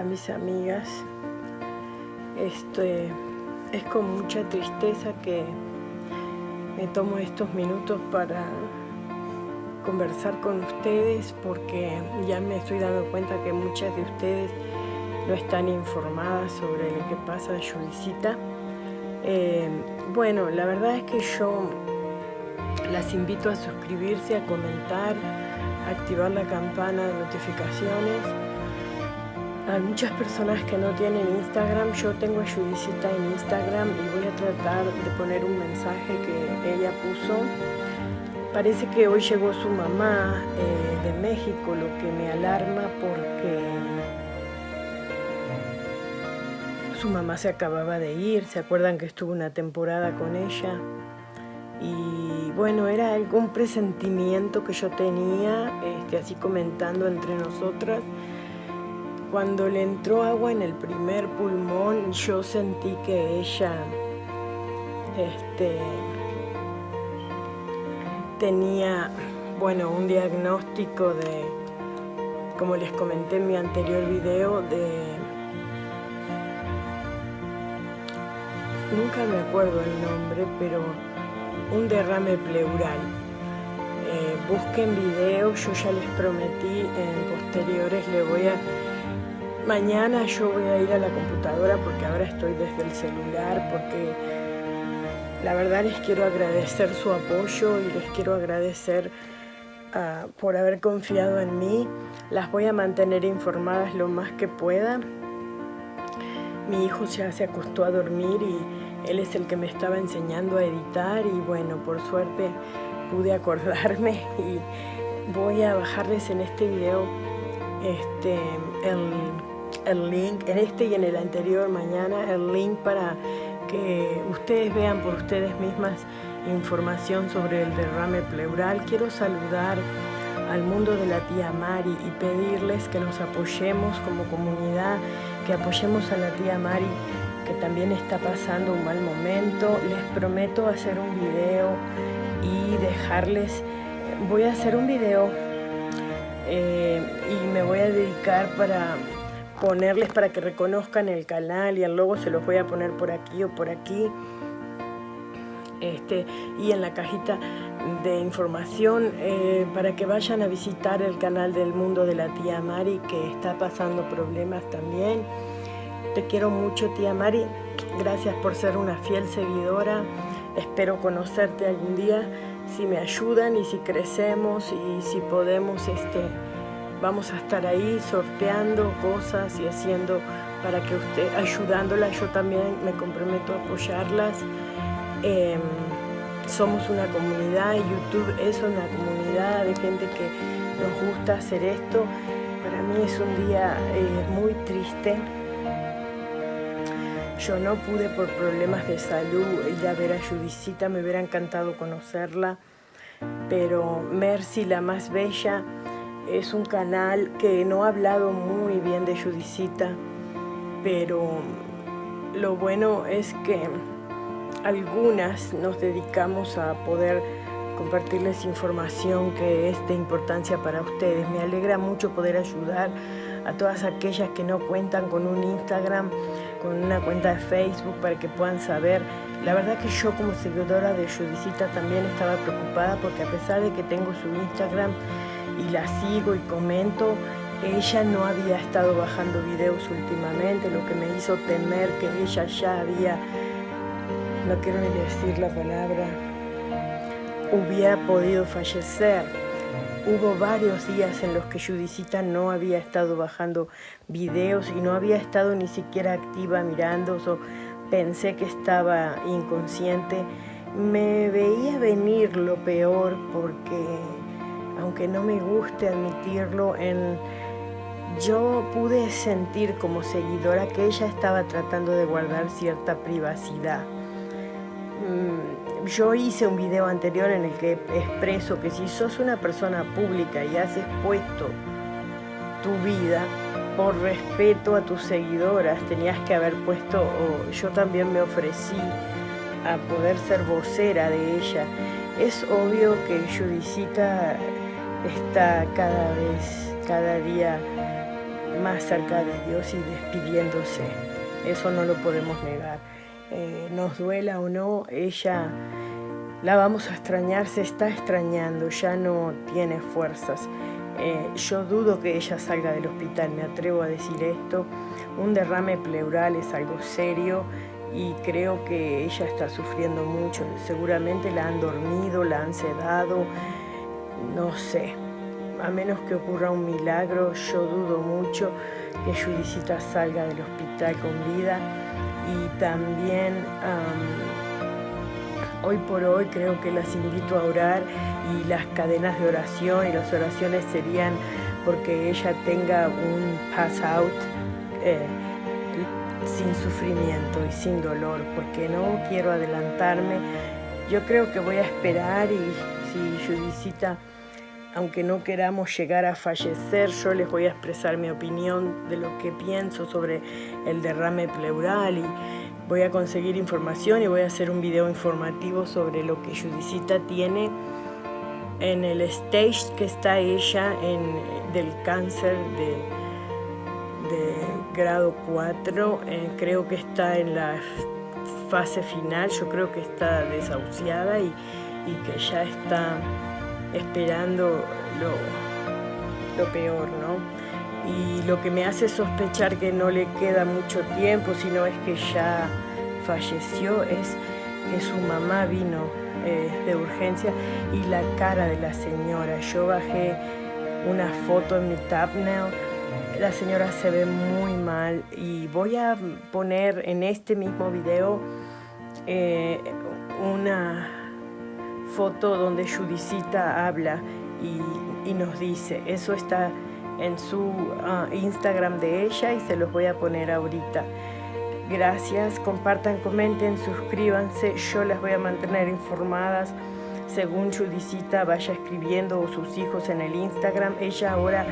Hola mis amigas, este, es con mucha tristeza que me tomo estos minutos para conversar con ustedes porque ya me estoy dando cuenta que muchas de ustedes no están informadas sobre lo que pasa en Judicita. Eh, bueno, la verdad es que yo las invito a suscribirse, a comentar, a activar la campana de notificaciones hay muchas personas que no tienen Instagram, yo tengo a Judicita en Instagram y voy a tratar de poner un mensaje que ella puso. Parece que hoy llegó su mamá eh, de México, lo que me alarma porque su mamá se acababa de ir, se acuerdan que estuvo una temporada con ella y bueno, era algún presentimiento que yo tenía, este, así comentando entre nosotras, cuando le entró agua en el primer pulmón, yo sentí que ella este, tenía, bueno, un diagnóstico de, como les comenté en mi anterior video, de... Nunca me acuerdo el nombre, pero un derrame pleural. Eh, busquen videos, yo ya les prometí, en posteriores le voy a Mañana yo voy a ir a la computadora porque ahora estoy desde el celular, porque la verdad les quiero agradecer su apoyo y les quiero agradecer ah, por haber confiado en mí. Las voy a mantener informadas lo más que pueda. Mi hijo ya se acostó a dormir y él es el que me estaba enseñando a editar y bueno, por suerte pude acordarme y voy a bajarles en este video este, el el link, en este y en el anterior mañana, el link para que ustedes vean por ustedes mismas información sobre el derrame pleural. Quiero saludar al mundo de la tía Mari y pedirles que nos apoyemos como comunidad, que apoyemos a la tía Mari que también está pasando un mal momento. Les prometo hacer un video y dejarles, voy a hacer un video eh, y me voy a dedicar para ponerles para que reconozcan el canal y el logo se los voy a poner por aquí o por aquí. Este, y en la cajita de información eh, para que vayan a visitar el canal del mundo de la tía Mari que está pasando problemas también. Te quiero mucho tía Mari, gracias por ser una fiel seguidora, espero conocerte algún día si me ayudan y si crecemos y si podemos este, vamos a estar ahí sorteando cosas y haciendo para que usted, ayudándola, yo también me comprometo a apoyarlas. Em, somos una comunidad YouTube es una comunidad de gente que nos gusta hacer esto. Para mí es un día eh, muy triste. Yo no pude por problemas de salud ir a ver a Judicita, me hubiera encantado conocerla, pero Mercy, la más bella, es un canal que no ha hablado muy bien de Judicita, pero lo bueno es que algunas nos dedicamos a poder compartirles información que es de importancia para ustedes. Me alegra mucho poder ayudar a todas aquellas que no cuentan con un Instagram, con una cuenta de Facebook para que puedan saber. La verdad que yo como seguidora de Judicita también estaba preocupada porque a pesar de que tengo su Instagram, y la sigo y comento, ella no había estado bajando videos últimamente, lo que me hizo temer que ella ya había, no quiero ni decir la palabra, hubiera podido fallecer. Hubo varios días en los que Judicita no había estado bajando videos y no había estado ni siquiera activa mirando, o pensé que estaba inconsciente. Me veía venir lo peor porque aunque no me guste admitirlo, yo pude sentir como seguidora que ella estaba tratando de guardar cierta privacidad. Mm, yo hice un video anterior en el que expreso que si sos una persona pública y has expuesto tu vida, por respeto a tus seguidoras, tenías que haber puesto, yo también me ofrecí a poder ser vocera de ella. Es obvio que Judicita está cada vez, cada día más cerca de Dios y despidiéndose. Eso no lo podemos negar. Eh, nos duela o no, ella la vamos a extrañar, se está extrañando, ya no tiene fuerzas. Eh, yo dudo que ella salga del hospital, me atrevo a decir esto. Un derrame pleural es algo serio y creo que ella está sufriendo mucho. Seguramente la han dormido, la han sedado, no sé. A menos que ocurra un milagro, yo dudo mucho que Judicita salga del hospital con vida. Y también hoy por hoy creo que las invito a orar y las cadenas de oración y las oraciones serían porque ella tenga un pass out. Eh, sin sufrimiento y sin dolor, porque no quiero adelantarme. Yo creo que voy a esperar y si Judicita, aunque no queramos llegar a fallecer, yo les voy a expresar mi opinión de lo que pienso sobre el derrame pleural y voy a conseguir información y voy a hacer un video informativo sobre lo que Judicita tiene en el stage que está ella en, del cáncer de, grado 4, eh, creo que está en la fase final, yo creo que está desahuciada y, que ya está esperando lo, lo peor, ¿no? Y lo que me hace sospechar que no le queda mucho tiempo, sino es que ya falleció, es que su mamá vino eh, de urgencia y la cara de la señora. Yo bajé una foto en mi thumbnail la señora se ve muy mal y voy a poner en este mismo video eh, una foto donde Judicita habla y, nos dice, eso está en su ah, Instagram de ella y se los voy a poner ahorita. Gracias, compartan, comenten, suscríbanse, yo las voy a mantener informadas según Judicita vaya escribiendo o sus hijos en el Instagram. Ella ahora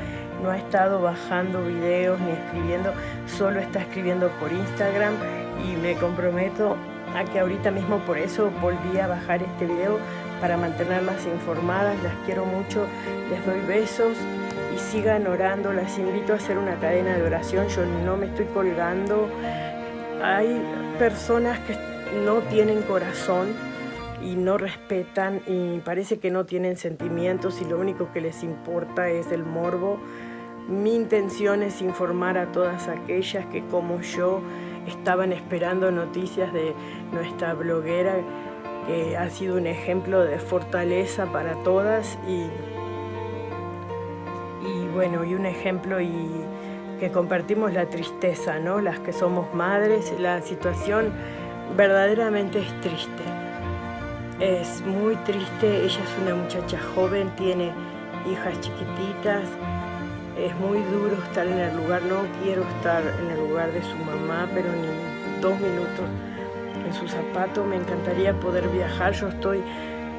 no ha estado bajando videos ni escribiendo, solo está escribiendo por Instagram y me comprometo a que ahorita mismo por eso volví a bajar este video para mantenerlas informadas. Las quiero mucho, les doy besos y sigan orando. Las invito a hacer una cadena de oración. Yo no me estoy colgando. Hay personas que no tienen corazón y no respetan y parece que no tienen sentimientos y lo único que les importa es el morbo. Mi intención es informar a todas aquellas que como yo estaban esperando noticias de nuestra bloguera ha sido un ejemplo de fortaleza para todas y, y bueno, y un ejemplo y que compartimos la tristeza, ¿no? Las que somos madres, la situación verdaderamente es triste. Es muy triste, ella es una muchacha joven, tiene hijas chiquititas, es muy duro estar en el lugar, no quiero estar en el lugar de su mamá, pero ni dos minutos en su zapato, me encantaría poder viajar, yo estoy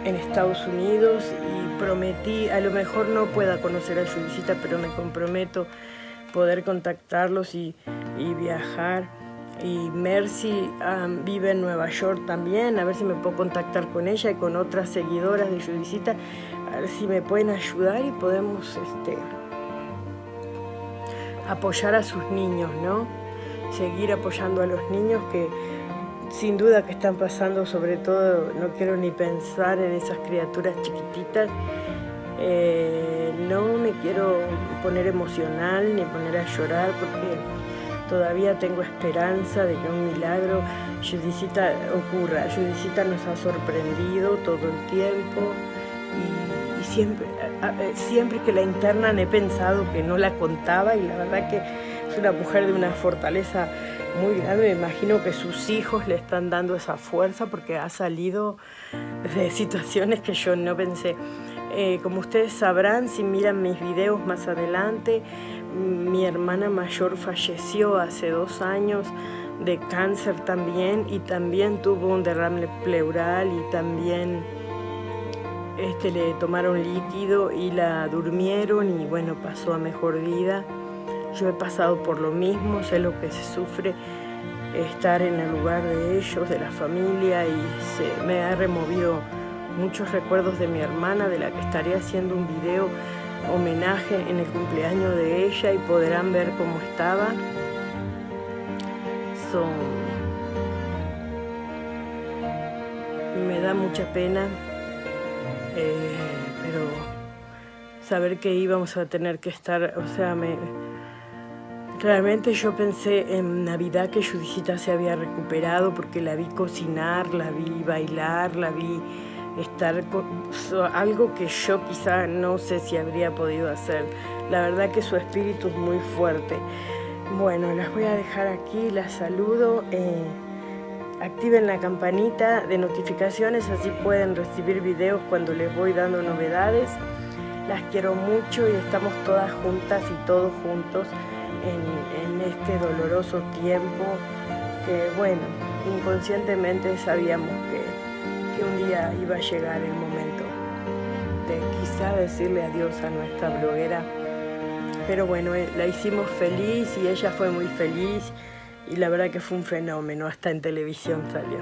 en Estados Unidos y prometí, a lo mejor no pueda conocer a su pero me comprometo poder contactarlos y, viajar. Y Mercy vive en Nueva York también, a ver si me puedo contactar con ella y con otras seguidoras de Judicita, a ver si me pueden ayudar y podemos este, apoyar a sus niños, ¿no? Seguir apoyando a los niños que sin duda que están pasando, sobre todo, no quiero ni pensar en esas criaturas chiquititas, eh, no me quiero poner emocional ni poner a llorar porque Todavía tengo esperanza de que un milagro Judicita ocurra. Judicita nos ha sorprendido todo el tiempo y, siempre, siempre que la internan he pensado que no la contaba y la verdad que es una mujer de una fortaleza muy grande. Me imagino que sus hijos le están dando esa fuerza porque ha salido de situaciones que yo no pensé. Eh, como ustedes sabrán, si miran mis videos más adelante, mi hermana mayor falleció hace dos años de cáncer también y también tuvo un derrame pleural y también este, le tomaron líquido y la durmieron y bueno, pasó a mejor vida. Yo he pasado por lo mismo, sé lo que se sufre estar en el lugar de ellos, de la familia y me ha removido muchos recuerdos de mi hermana, de la que estaré haciendo un video homenaje en el cumpleaños de ella y podrán ver cómo estaba. Son... Me da mucha pena, eh, pero saber que íbamos a tener que estar, o sea, me, realmente yo pensé en Navidad que Judicita se había recuperado porque la vi cocinar, la vi bailar, la vi estar con algo que yo quizá no sé si habría podido hacer. La verdad que su espíritu es muy fuerte. Bueno, las voy a dejar aquí, las saludo. Eh, activen la campanita de notificaciones, así pueden recibir videos cuando les voy dando novedades. Las quiero mucho y estamos todas juntas y todos juntos en, este doloroso tiempo que, bueno, inconscientemente sabíamos que un día iba a llegar el momento de quizá decirle adiós a nuestra bloguera. Pero bueno, eh, la hicimos feliz y ella fue muy feliz y la verdad que fue un fenómeno, hasta en televisión salió.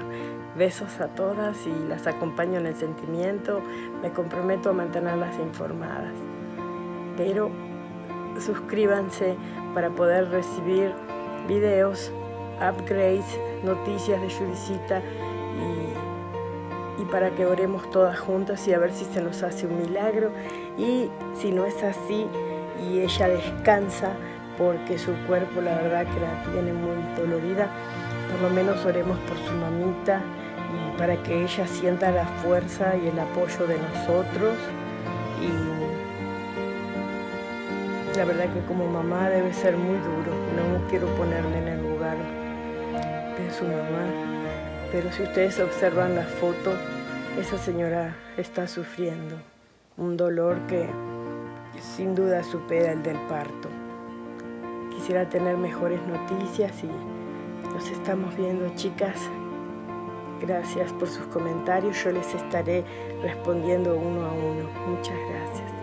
Besos a todas y las acompaño en el sentimiento, me comprometo a mantenerlas informadas. Pero suscríbanse para poder recibir videos, upgrades, noticias de Judicita y y para que oremos todas juntas y a ver si se nos hace un milagro y si no es así y ella descansa porque su cuerpo la verdad que la tiene muy dolorida, por lo menos oremos por su mamita para que ella sienta la fuerza y el apoyo de nosotros y la verdad que como mamá debe ser muy duro, no quiero ponerme en el lugar de su mamá pero si ustedes observan la foto, esa señora está sufriendo un dolor que sin duda supera el del parto. Quisiera tener mejores noticias y nos estamos viendo, chicas. Gracias por sus comentarios, yo les estaré respondiendo uno a uno. Muchas gracias.